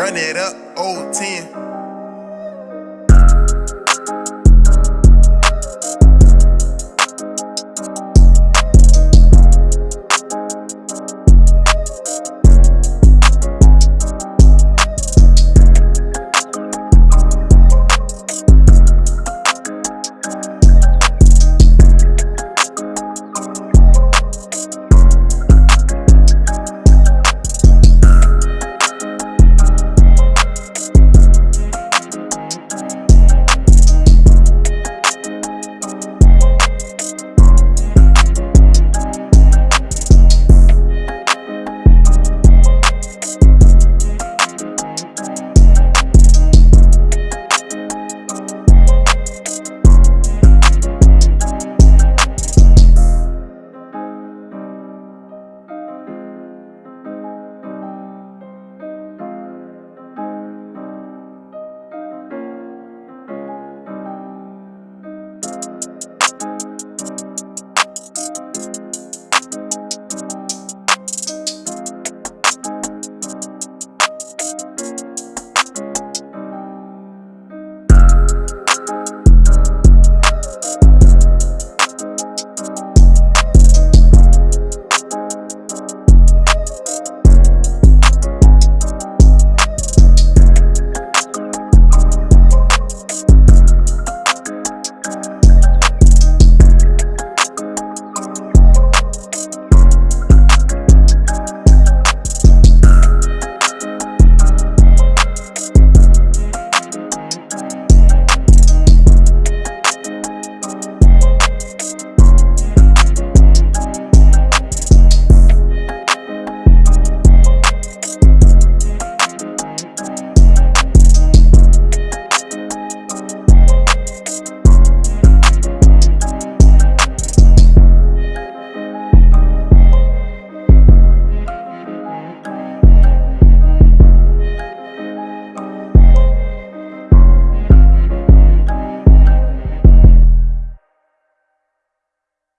Run it up, old 10.